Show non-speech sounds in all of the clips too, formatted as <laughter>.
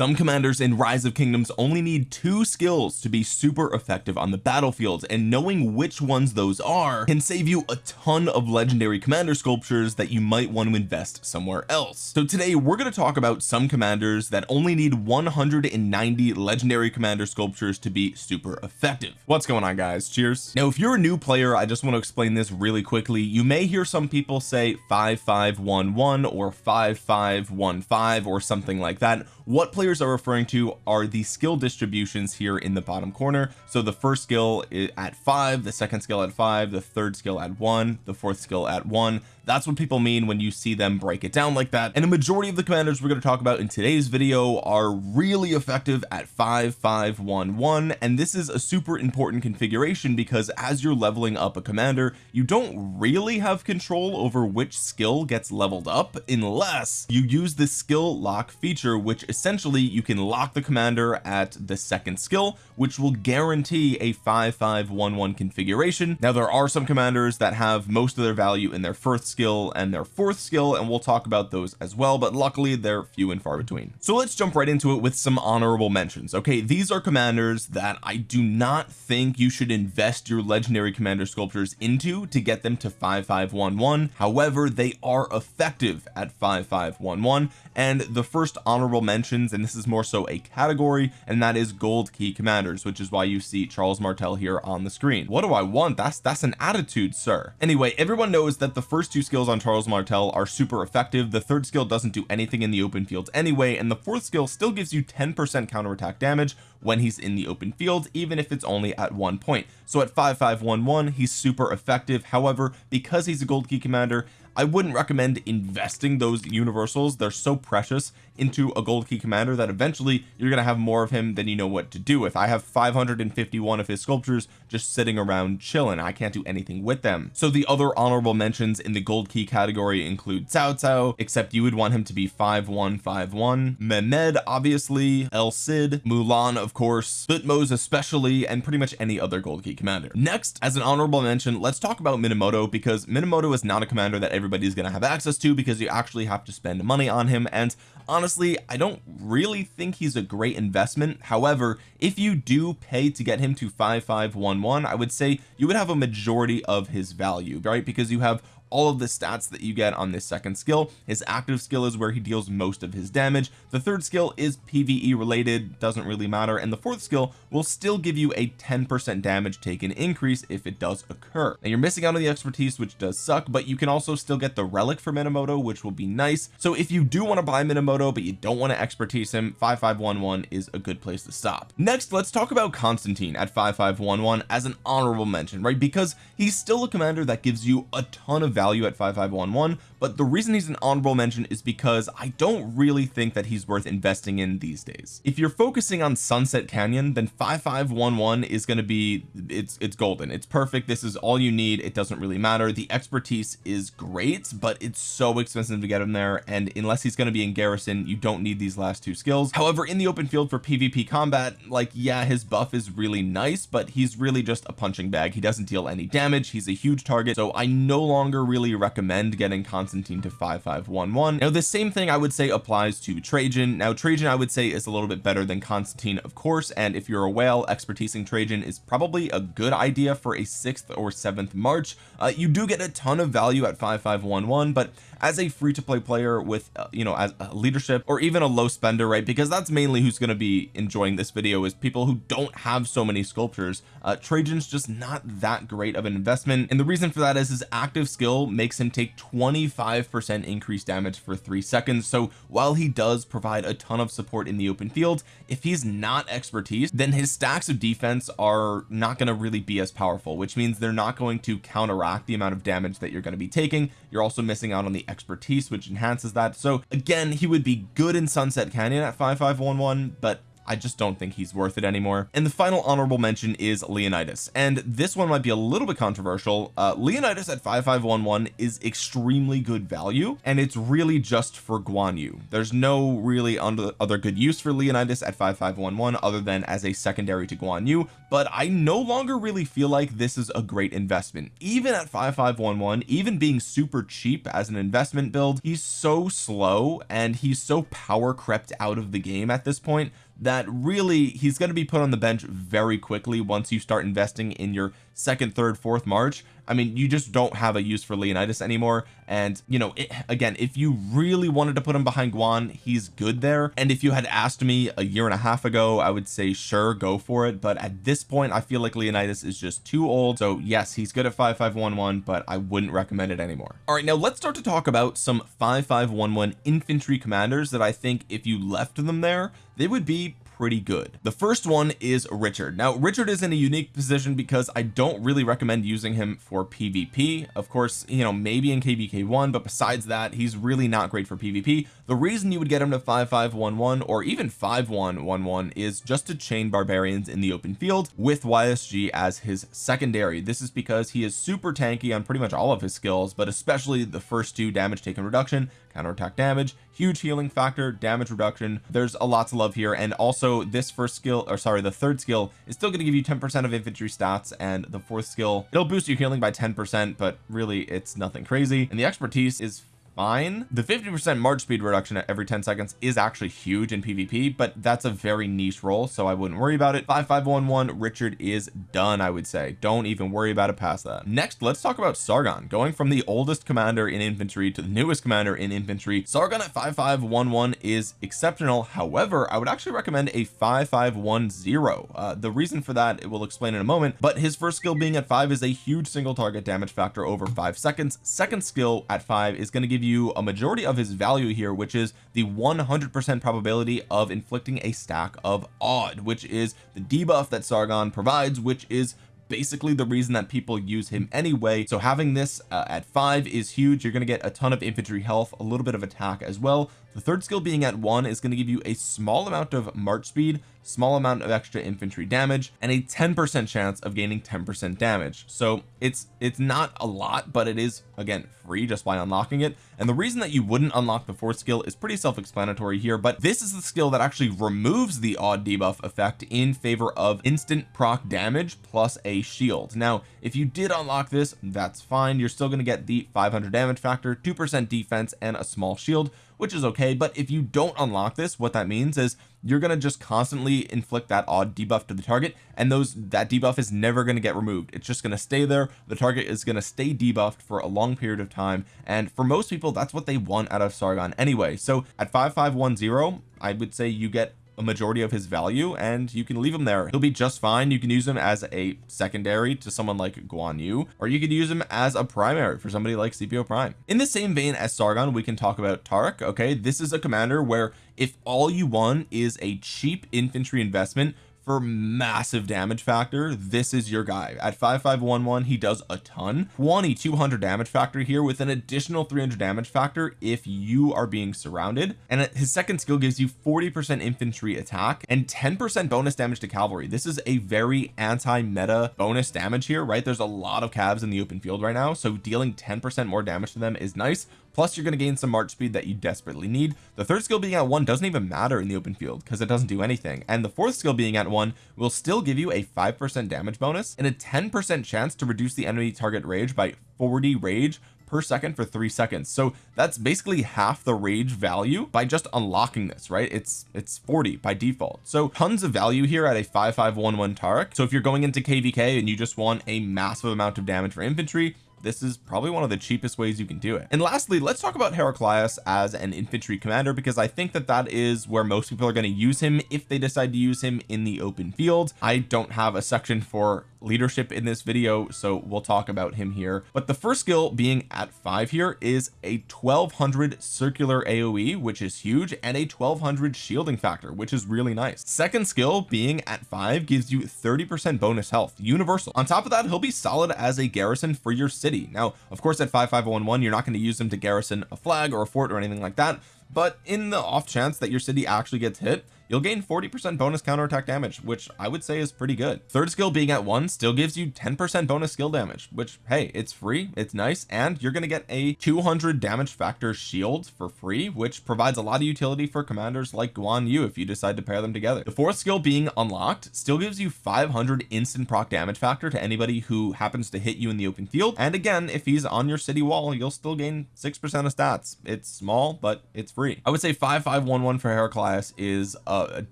some commanders in rise of kingdoms only need two skills to be super effective on the battlefield and knowing which ones those are can save you a ton of legendary commander sculptures that you might want to invest somewhere else. So today we're going to talk about some commanders that only need 190 legendary commander sculptures to be super effective. What's going on guys? Cheers. Now if you're a new player I just want to explain this really quickly. You may hear some people say 5511 or 5515 or something like that what players are referring to are the skill distributions here in the bottom corner. So the first skill at five the second skill at five the third skill at one the fourth skill at one that's what people mean when you see them break it down like that. And a majority of the commanders we're going to talk about in today's video are really effective at 5511 and this is a super important configuration because as you're leveling up a commander you don't really have control over which skill gets leveled up unless you use the skill lock feature which essentially you can lock the commander at the second skill which will guarantee a 5511 configuration. Now there are some commanders that have most of their value in their first skill and their fourth skill and we'll talk about those as well but luckily they're few and far between. So let's jump right into it with some honorable mentions. Okay these are commanders that I do not think you should invest your legendary commander sculptures into to get them to 5511 however they are effective at 5511 and the first honorable mentions and this is more so a category and that is gold key commanders which is why you see Charles Martel here on the screen. What do I want? That's that's an attitude sir. Anyway everyone knows that the first two skills on Charles Martel are super effective. The third skill doesn't do anything in the open field anyway and the fourth skill still gives you 10 percent counterattack damage when he's in the open field even if it's only at one point. So at 5511 he's super effective. However because he's a gold key commander I wouldn't recommend investing those universals. They're so precious into a gold key commander that eventually you're to have more of him than you know what to do with. I have 551 of his sculptures just sitting around chilling. I can't do anything with them. So the other honorable mentions in the gold key category include Cao Cao except you would want him to be 5151 Mehmed obviously. El Cid Mulan of course. Thutmose especially and pretty much any other gold key commander. Next as an honorable mention let's talk about Minamoto because Minamoto is not a commander that everybody's going to have access to because you actually have to spend money on him and honestly I don't really think he's a great investment. However if you do pay to get him to 5511 I would say you would have a majority of his value right? Because you have all of the stats that you get on this second skill. His active skill is where he deals most of his damage. The third skill is PVE related doesn't really matter. And the fourth skill will still give you a 10 percent damage taken increase if it does occur. Now you're missing out on the expertise which does suck but you can also still get the relic for Minamoto which will be nice. So if you do want to buy Minamoto but you don't want to expertise him 5511 is a good place to stop. Next let's talk about Constantine at 5511 as an honorable mention right? Because he's still a commander that gives you a ton of value at 5511 but the reason he's an honorable mention is because I don't really think that he's worth investing in these days. If you're focusing on Sunset Canyon then 5511 is going to be it's it's golden. It's perfect. This is all you need. It doesn't really matter. The expertise is great but it's so expensive to get him there and unless he's going to be in garrison you don't need these last two skills. However in the open field for PvP combat like yeah his buff is really nice but he's really just a punching bag. He doesn't deal any damage. He's a huge target. So I no longer really recommend getting Constantine to 5511 now the same thing I would say applies to Trajan. Now Trajan I would say is a little bit better than Constantine of course and if you're a whale expertising Trajan is probably a good idea for a sixth or seventh March. Uh, you do get a ton of value at 5511 but as a free-to-play player with uh, you know as a leadership or even a low spender right because that's mainly who's going to be enjoying this video is people who don't have so many sculptures. Uh Trajan's just not that great of an investment and the reason for that is his active skill makes him take 25 percent increased damage for three seconds. So while he does provide a ton of support in the open field if he's not expertise then his stacks of defense are not going to really be as powerful which means they're not going to counteract the amount of damage that you're going to be taking. You're also missing out on the expertise which enhances that. So again he would be good in Sunset Canyon at 5511 but I just don't think he's worth it anymore. And the final honorable mention is Leonidas. And this one might be a little bit controversial. Uh, Leonidas at 5511 is extremely good value and it's really just for Guan Yu. There's no really other good use for Leonidas at 5511 other than as a secondary to Guan Yu but I no longer really feel like this is a great investment. Even at 5511 even being super cheap as an investment build he's so slow and he's so power crept out of the game at this point that really he's going to be put on the bench very quickly once you start investing in your second third fourth March I mean you just don't have a use for Leonidas anymore. And you know it, again if you really wanted to put him behind Guan he's good there. And if you had asked me a year and a half ago I would say sure go for it. But at this point I feel like Leonidas is just too old. So yes he's good at 5511 but I wouldn't recommend it anymore. All right now let's start to talk about some 5511 infantry commanders that I think if you left them there they would be pretty good. The first one is Richard. Now Richard is in a unique position because I don't really recommend using him for PvP of course you know maybe in kvk1 but besides that he's really not great for PvP the reason you would get him to 5511 or even 5111 is just to chain barbarians in the open field with YSG as his secondary. This is because he is super tanky on pretty much all of his skills but especially the first two damage taken reduction counterattack damage huge healing factor damage reduction. There's a lot to love here and also this first skill or sorry the third skill is still going to give you 10 percent of infantry stats and the fourth skill it'll boost your healing by 10 percent but really it's nothing crazy. And the expertise is fine. The 50 percent march speed reduction at every 10 seconds is actually huge in PvP but that's a very niche role so I wouldn't worry about it. 5511 Richard is done I would say. Don't even worry about it past that. Next let's talk about Sargon going from the oldest commander in infantry to the newest commander in infantry. Sargon at 5511 is exceptional. However I would actually recommend a 5510 uh, the reason for that it will explain in a moment but his first skill being at five is a huge single target damage factor over five seconds. Second skill at five is going to give you you a majority of his value here which is the 100% probability of inflicting a stack of odd which is the debuff that Sargon provides which is basically the reason that people use him anyway. So having this uh, at five is huge. You're going to get a ton of infantry health a little bit of attack as well. The third skill being at one is going to give you a small amount of march speed small amount of extra infantry damage and a 10 percent chance of gaining 10 percent damage. So it's it's not a lot but it is again free just by unlocking it. And the reason that you wouldn't unlock the fourth skill is pretty self-explanatory here but this is the skill that actually removes the odd debuff effect in favor of instant proc damage plus a shield. Now if you did unlock this that's fine. You're still going to get the 500 damage factor two percent defense and a small shield which is okay. But if you don't unlock this what that means is you're going to just constantly inflict that odd debuff to the target and those that debuff is never going to get removed. It's just going to stay there. The target is going to stay debuffed for a long period of time and for most people that's what they want out of Sargon anyway. So at 5510 I would say you get a majority of his value and you can leave him there. He'll be just fine. You can use him as a secondary to someone like Guan Yu or you could use him as a primary for somebody like Scipio Prime. In the same vein as Sargon we can talk about Tariq okay? This is a commander where if all you want is a cheap infantry investment for massive damage factor this is your guy. At 5511 he does a ton. 2200 damage factor here with an additional 300 damage factor if you are being surrounded. And his second skill gives you 40 percent infantry attack and 10 percent bonus damage to cavalry. This is a very anti-meta bonus damage here right? There's a lot of cavs in the open field right now so dealing 10 percent more damage to them is nice plus you're going to gain some march speed that you desperately need. The third skill being at one doesn't even matter in the open field because it doesn't do anything. And the fourth skill being at one will still give you a five percent damage bonus and a 10 percent chance to reduce the enemy target rage by 40 rage per second for three seconds. So that's basically half the rage value by just unlocking this right? It's it's 40 by default. So tons of value here at a 5511 Tariq so if you're going into kvk and you just want a massive amount of damage for infantry this is probably one of the cheapest ways you can do it. And lastly let's talk about Heraclius as an infantry commander because I think that that is where most people are going to use him if they decide to use him in the open field. I don't have a section for leadership in this video so we'll talk about him here. But the first skill being at five here is a 1200 circular AoE which is huge and a 1200 shielding factor which is really nice. Second skill being at five gives you 30 percent bonus health universal. On top of that he'll be solid as a garrison for your city now of course at 5511 you're not going to use them to garrison a flag or a fort or anything like that but in the off chance that your city actually gets hit you'll gain 40% bonus counterattack damage which I would say is pretty good. Third skill being at one still gives you 10% bonus skill damage which hey it's free it's nice and you're to get a 200 damage factor shield for free which provides a lot of utility for commanders like Guan Yu if you decide to pair them together. The fourth skill being unlocked still gives you 500 instant proc damage factor to anybody who happens to hit you in the open field and again if he's on your city wall you'll still gain six percent of stats. It's small but it's free. I would say 5511 for Heraclius is a uh,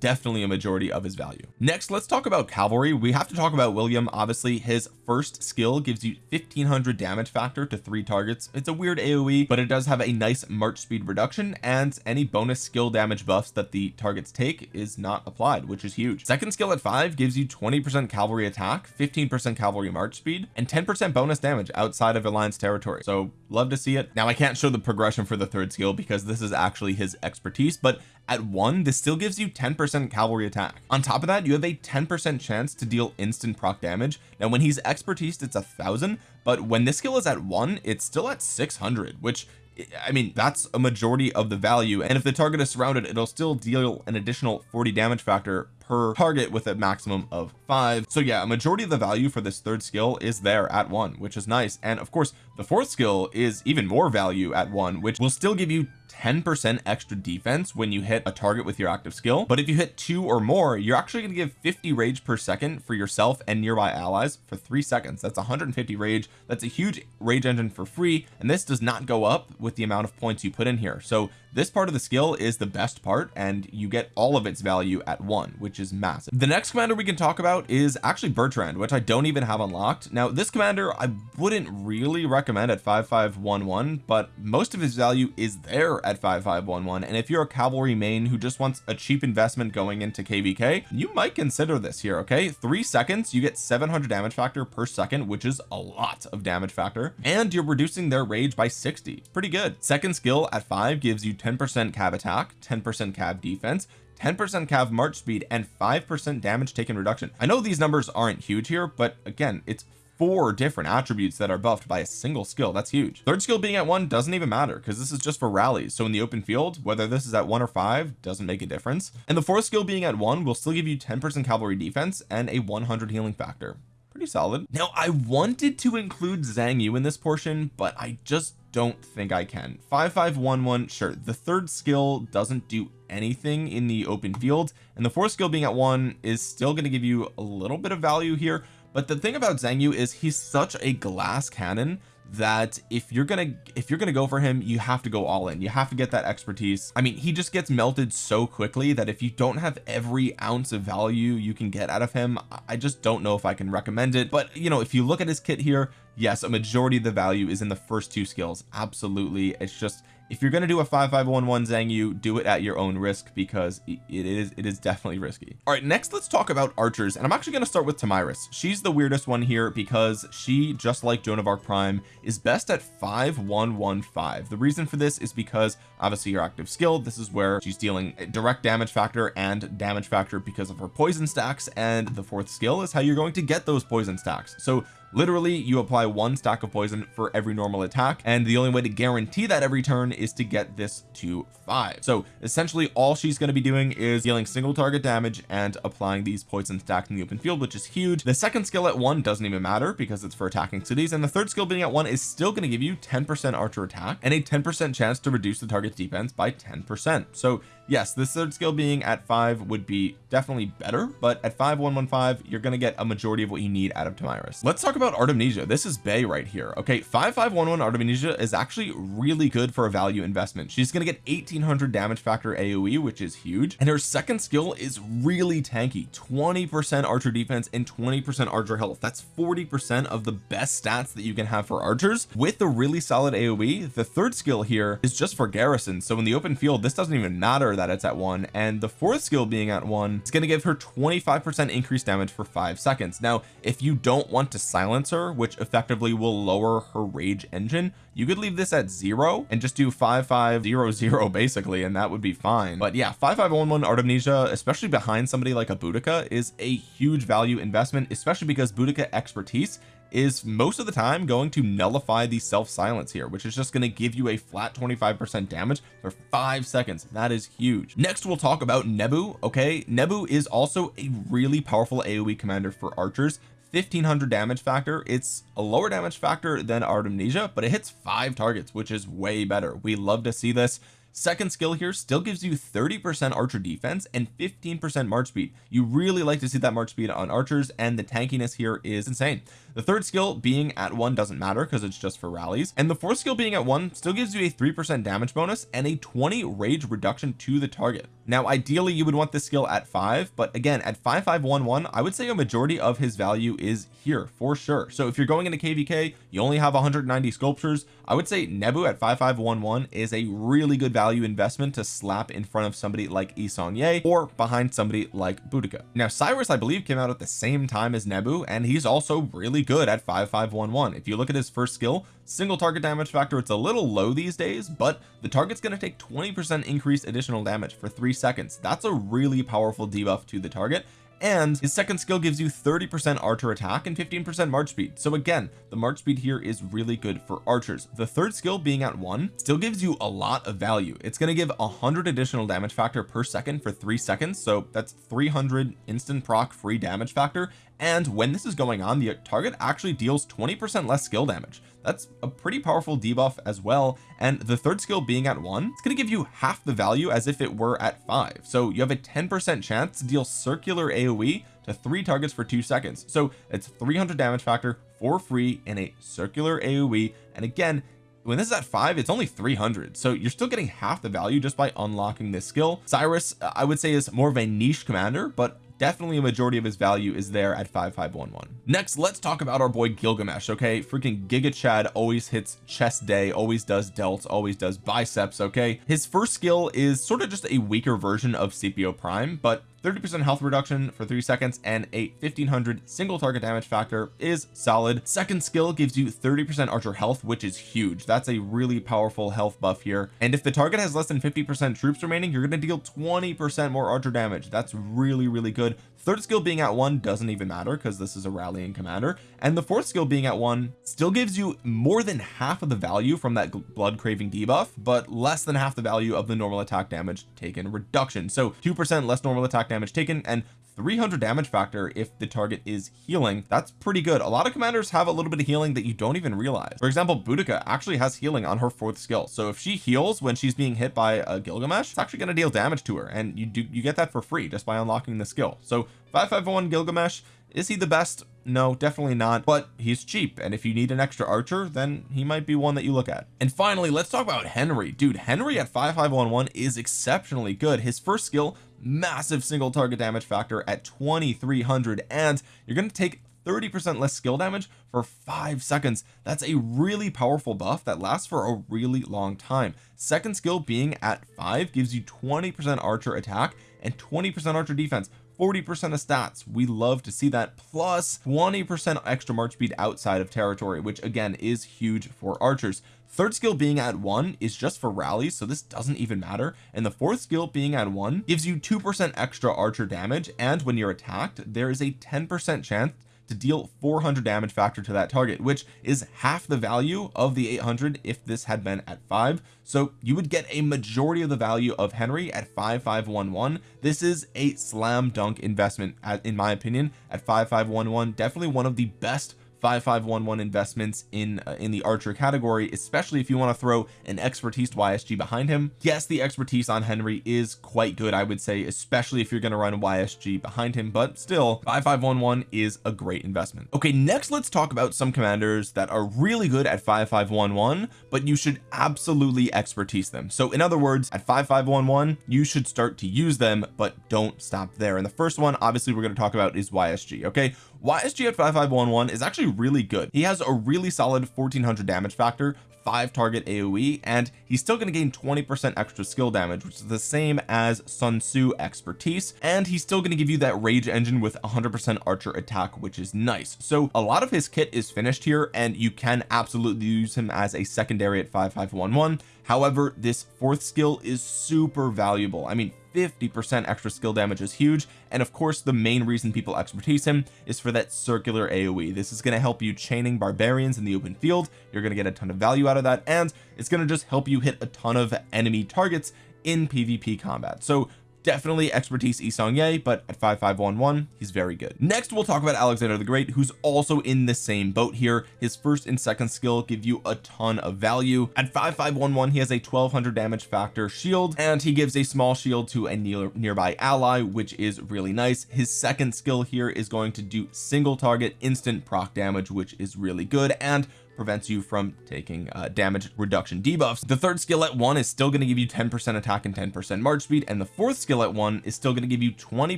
definitely a majority of his value. Next let's talk about cavalry. We have to talk about William. Obviously his first skill gives you 1500 damage factor to three targets. It's a weird AoE but it does have a nice march speed reduction and any bonus skill damage buffs that the targets take is not applied which is huge. Second skill at five gives you 20 percent cavalry attack 15 percent cavalry march speed and 10 percent bonus damage outside of alliance territory. So love to see it. Now I can't show the progression for the third skill because this is actually his expertise but at one this still gives you 10 percent cavalry attack. On top of that you have a 10 percent chance to deal instant proc damage. Now when he's expertise it's a thousand but when this skill is at one it's still at 600 which eh, I mean that's a majority of the value. And if the target is surrounded it'll still deal an additional 40 damage factor per target with a maximum of five. So yeah a majority of the value for this third skill is there at one which is nice. And of course the fourth skill is even more value at one which will still give you 10% extra defense when you hit a target with your active skill. But if you hit two or more you're actually going to give 50 rage per second for yourself and nearby allies for three seconds. That's 150 rage. That's a huge rage engine for free and this does not go up with the amount of points you put in here. So this part of the skill is the best part and you get all of its value at one which is massive. The next commander we can talk about is actually Bertrand which I don't even have unlocked. Now this commander I wouldn't really recommend at 5511 but most of his value is there at 5511 and if you're a cavalry main who just wants a cheap investment going into kvk you might consider this here okay? Three seconds you get 700 damage factor per second which is a lot of damage factor. And you're reducing their rage by 60 pretty good. Second skill at five gives you 10 percent cav attack 10 percent cav defense 10 percent cav march speed and 5 percent damage taken reduction. I know these numbers aren't huge here but again it's four different attributes that are buffed by a single skill. That's huge. Third skill being at one doesn't even matter because this is just for rallies. So in the open field whether this is at one or five doesn't make a difference. And the fourth skill being at one will still give you 10 percent cavalry defense and a 100 healing factor. Pretty solid. Now I wanted to include Xiang Yu in this portion but I just don't think I can. 5511 sure. The third skill doesn't do anything in the open field and the fourth skill being at one is still going to give you a little bit of value here but the thing about Xiang Yu is he's such a glass cannon that if you're gonna if you're gonna go for him you have to go all in. You have to get that expertise. I mean he just gets melted so quickly that if you don't have every ounce of value you can get out of him I just don't know if I can recommend it. But you know if you look at his kit here yes a majority of the value is in the first two skills. Absolutely. It's just if you're going to do a 5511 Xiang Yu do it at your own risk because it is it is definitely risky. All right next let's talk about archers and I'm actually going to start with Tomyris she's the weirdest one here because she just like Joan of Arc Prime is best at 5115 the reason for this is because obviously your active skill this is where she's dealing direct damage factor and damage factor because of her poison stacks and the fourth skill is how you're going to get those poison stacks. So literally you apply one stack of poison for every normal attack and the only way to guarantee that every turn is to get this to five. So essentially all she's going to be doing is dealing single target damage and applying these poison stacks in the open field which is huge. The second skill at one doesn't even matter because it's for attacking cities and the third skill being at one is still going to give you 10 percent archer attack and a 10 percent chance to reduce the target's defense by 10 percent. So yes this third skill being at five would be definitely better but at 5115 you're going to get a majority of what you need out of Tomyris let's talk about Artemisia this is Bay right here okay? 5511 Artemisia is actually really good for a value investment. She's going to get 1800 damage factor AoE which is huge and her second skill is really tanky. 20 percent archer defense and 20 percent archer health. That's 40 percent of the best stats that you can have for archers. With the really solid AoE the third skill here is just for garrison. So in the open field this doesn't even matter that it's at one and the fourth skill being at one it's going to give her 25 percent increased damage for five seconds. Now if you don't want to silence her which effectively will lower her rage engine you could leave this at zero and just do 5500 <laughs> basically and that would be fine. But yeah 5511 Artemisia especially behind somebody like a Boudica is a huge value investment especially because Boudica expertise is most of the time going to nullify the self silence here which is just going to give you a flat 25 percent damage for five seconds. That is huge. Next we'll talk about Nebu okay? Nebu is also a really powerful AoE commander for archers. 1500 damage factor. It's a lower damage factor than Artemisia but it hits five targets which is way better. We love to see this. Second skill here still gives you 30 percent archer defense and 15 percent march speed. You really like to see that march speed on archers and the tankiness here is insane the third skill being at one doesn't matter because it's just for rallies. And the fourth skill being at one still gives you a three percent damage bonus and a 20 rage reduction to the target. Now ideally you would want this skill at five but again at 5511 I would say a majority of his value is here for sure. So if you're going into kvk you only have 190 sculptures I would say Nebu at 5511 is a really good value investment to slap in front of somebody like Yi Seong-gye or behind somebody like Boudica. Now Cyrus I believe came out at the same time as Nebu and he's also really good at 5511 if you look at his first skill single target damage factor it's a little low these days but the target's going to take 20 percent increased additional damage for three seconds. That's a really powerful debuff to the target and his second skill gives you 30 percent archer attack and 15 percent march speed. So again the march speed here is really good for archers. The third skill being at one still gives you a lot of value. It's going to give 100 additional damage factor per second for three seconds. So that's 300 instant proc free damage factor and when this is going on the target actually deals 20 percent less skill damage. That's a pretty powerful debuff as well and the third skill being at one it's going to give you half the value as if it were at five. So you have a 10 percent chance to deal circular aoe to three targets for two seconds. So it's 300 damage factor for free in a circular aoe and again when this is at five it's only 300 so you're still getting half the value just by unlocking this skill. Cyrus I would say is more of a niche commander but definitely a majority of his value is there at 5511 next let's talk about our boy Gilgamesh okay? Freaking Giga Chad always hits chest day always does delts always does biceps okay? His first skill is sort of just a weaker version of Scipio Prime but 30 percent health reduction for three seconds and a 1500 single target damage factor is solid. Second skill gives you 30 percent archer health which is huge. That's a really powerful health buff here. And if the target has less than 50 percent troops remaining you're going to deal 20 percent more archer damage. That's really really good. Third skill being at one doesn't even matter because this is a rallying commander. And the fourth skill being at one still gives you more than half of the value from that blood craving debuff but less than half the value of the normal attack damage taken reduction. So two percent less normal attack damage taken and 300 damage factor if the target is healing. That's pretty good. A lot of commanders have a little bit of healing that you don't even realize. For example Boudica actually has healing on her fourth skill. So if she heals when she's being hit by a Gilgamesh it's actually going to deal damage to her and you do you get that for free just by unlocking the skill. So 551 Gilgamesh is he the best no definitely not but he's cheap and if you need an extra archer then he might be one that you look at. And finally let's talk about Henry. Dude Henry at 5511 is exceptionally good. His first skill massive single target damage factor at 2300 and you're going to take 30 percent less skill damage for five seconds. That's a really powerful buff that lasts for a really long time. Second skill being at five gives you 20 percent archer attack and 20 percent archer defense 40 percent of stats. We love to see that plus 20 percent extra march speed outside of territory which again is huge for archers. Third skill being at one is just for rallies so this doesn't even matter. And the fourth skill being at one gives you two percent extra archer damage and when you're attacked there is a 10 percent chance to deal 400 damage factor to that target which is half the value of the 800 if this had been at five. So you would get a majority of the value of Henry at 5511 this is a slam dunk investment in my opinion at 5511 definitely one of the best 5511 investments in uh, in the archer category especially if you want to throw an expertise YSG behind him. Yes the expertise on Henry is quite good I would say especially if you're going to run YSG behind him but still 5511 is a great investment. Okay next let's talk about some commanders that are really good at 5511 but you should absolutely expertise them. So in other words at 5511 you should start to use them but don't stop there. And the first one obviously we're going to talk about is YSG okay YSG at 5511 is actually really good. He has a really solid 1400 damage factor five target AoE and he's still going to gain 20 percent extra skill damage which is the same as Sun Tzu expertise and he's still going to give you that rage engine with 100 percent archer attack which is nice. So a lot of his kit is finished here and you can absolutely use him as a secondary at 5511 however this fourth skill is super valuable. I mean 50 percent extra skill damage is huge and of course the main reason people expertise him is for that circular AoE this is going to help you chaining barbarians in the open field. You're going to get a ton of value out of that and it's going to just help you hit a ton of enemy targets in PvP combat. So definitely expertise Yi Seong-Gye but at 5511 he's very good. Next we'll talk about Alexander the Great who's also in the same boat here. His first and second skill give you a ton of value. At 5511 he has a 1200 damage factor shield and he gives a small shield to a near nearby ally which is really nice. His second skill here is going to do single target instant proc damage which is really good and prevents you from taking uh, damage reduction debuffs. The third skill at one is still going to give you 10 percent attack and 10 percent march speed and the fourth skill at one is still going to give you 20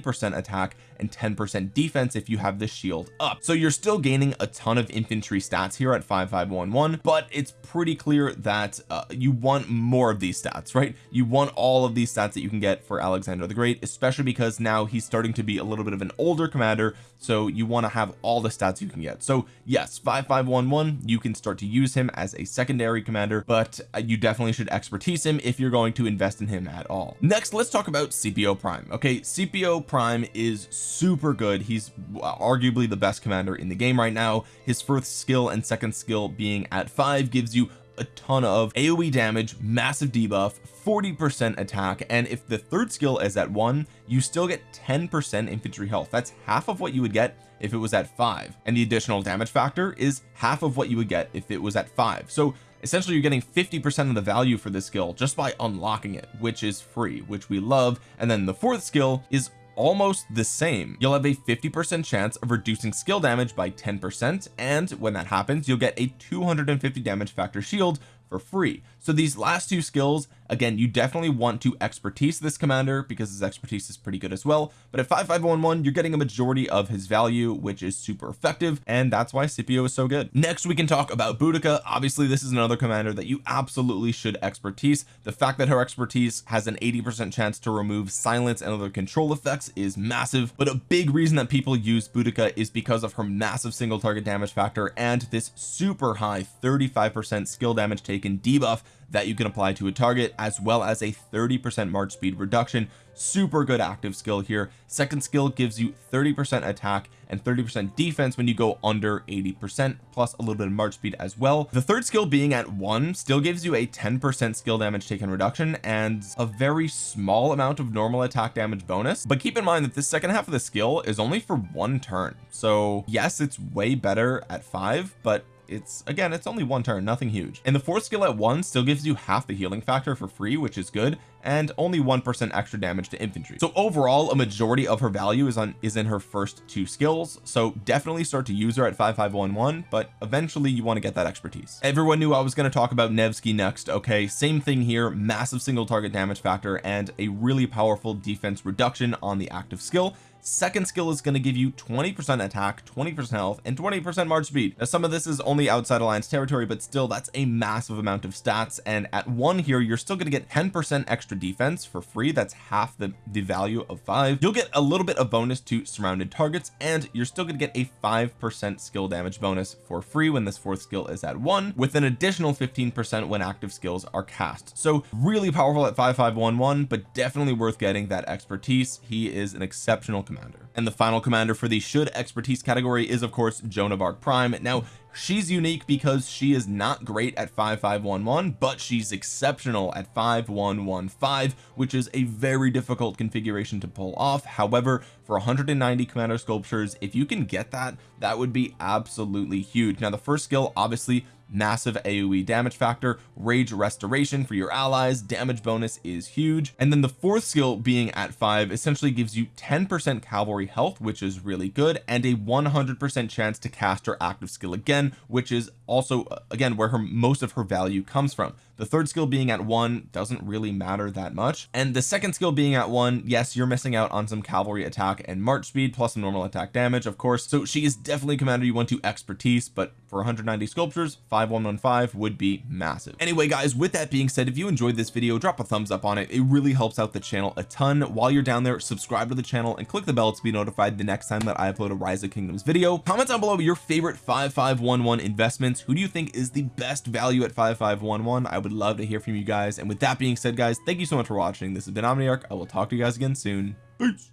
percent attack and 10 percent defense if you have the shield up. So you're still gaining a ton of infantry stats here at 5511 but it's pretty clear that uh, you want more of these stats right? You want all of these stats that you can get for Alexander the Great especially because now he's starting to be a little bit of an older commander so you want to have all the stats you can get. So yes 5511 you can start to use him as a secondary commander but uh, you definitely should expertise him if you're going to invest in him at all. Next let's talk about Scipio Prime okay? Scipio Prime is super good. He's arguably the best commander in the game right now. His first skill and second skill being at five gives you a ton of AoE damage massive debuff 40 percent attack and if the third skill is at one you still get 10 percent infantry health. That's half of what you would get if it was at five. And the additional damage factor is half of what you would get if it was at five. So essentially you're getting 50 percent of the value for this skill just by unlocking it which is free which we love. And then the fourth skill is almost the same. You'll have a 50 percent chance of reducing skill damage by 10 percent and when that happens you'll get a 250 damage factor shield for free so these last two skills again you definitely want to expertise this commander because his expertise is pretty good as well. But at 5511 you're getting a majority of his value which is super effective and that's why Scipio is so good. Next we can talk about Boudica. Obviously this is another commander that you absolutely should expertise. The fact that her expertise has an 80 percent chance to remove silence and other control effects is massive. But a big reason that people use Boudica is because of her massive single target damage factor and this super high 35 percent skill damage taken debuff that you can apply to a target as well as a 30 percent march speed reduction. Super good active skill here. Second skill gives you 30 percent attack and 30 percent defense when you go under 80 percent plus a little bit of march speed as well. The third skill being at one still gives you a 10 percent skill damage taken reduction and a very small amount of normal attack damage bonus. But keep in mind that this second half of the skill is only for one turn. So yes it's way better at five but it's again it's only one turn nothing huge. And the fourth skill at one still gives you half the healing factor for free which is good and only one percent extra damage to infantry. So overall a majority of her value is on is in her first two skills so definitely start to use her at 5511 but eventually you want to get that expertise. Everyone knew I was going to talk about Nevsky next okay? Same thing here massive single target damage factor and a really powerful defense reduction on the active skill second skill is going to give you 20 percent attack 20 percent health and 20 percent march speed. Now some of this is only outside alliance territory but still that's a massive amount of stats and at one here you're still going to get 10 percent extra defense for free. That's half the the value of five. You'll get a little bit of bonus to surrounded targets and you're still going to get a five percent skill damage bonus for free when this fourth skill is at one with an additional 15 percent when active skills are cast. So really powerful at 5511 but definitely worth getting that expertise. He is an exceptional commander. And the final commander for the should expertise category is of course Joan of Arc Prime. Now she's unique because she is not great at 5511 but she's exceptional at 5115 which is a very difficult configuration to pull off. However for 190 commander sculptures if you can get that that would be absolutely huge. Now the first skill obviously massive AoE damage factor rage restoration for your allies damage bonus is huge and then the fourth skill being at five essentially gives you 10 percent cavalry health which is really good and a 100 percent chance to cast her active skill again which is also uh, again where her most of her value comes from the third skill being at one doesn't really matter that much. And the second skill being at one yes you're missing out on some cavalry attack and march speed plus some normal attack damage of course. So she is definitely a commander you want to expertise but for 190 sculptures 5115 would be massive. Anyway guys with that being said if you enjoyed this video drop a thumbs up on it. It really helps out the channel a ton. While you're down there subscribe to the channel and click the bell to be notified the next time that I upload a rise of kingdoms video. Comment down below your favorite 5511 investments. Who do you think is the best value at 5511 I would love to hear from you guys. And with that being said guys thank you so much for watching. This has been Omniarch. I will talk to you guys again soon. Peace